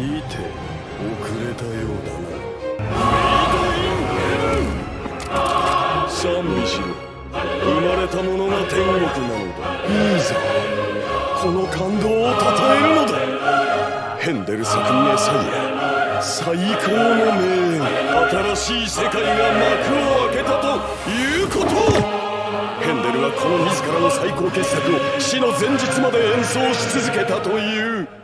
にて遅れたようだな。賛美しろ生まれたものが天国なのだ。いいぞ。この感動をたたえるのだ。ヘンデル作メサイヤ最高の名演新しい世界が幕を開けたということ。ヘンデルはこの自らの最高傑作を死の前日まで演奏し続けたという。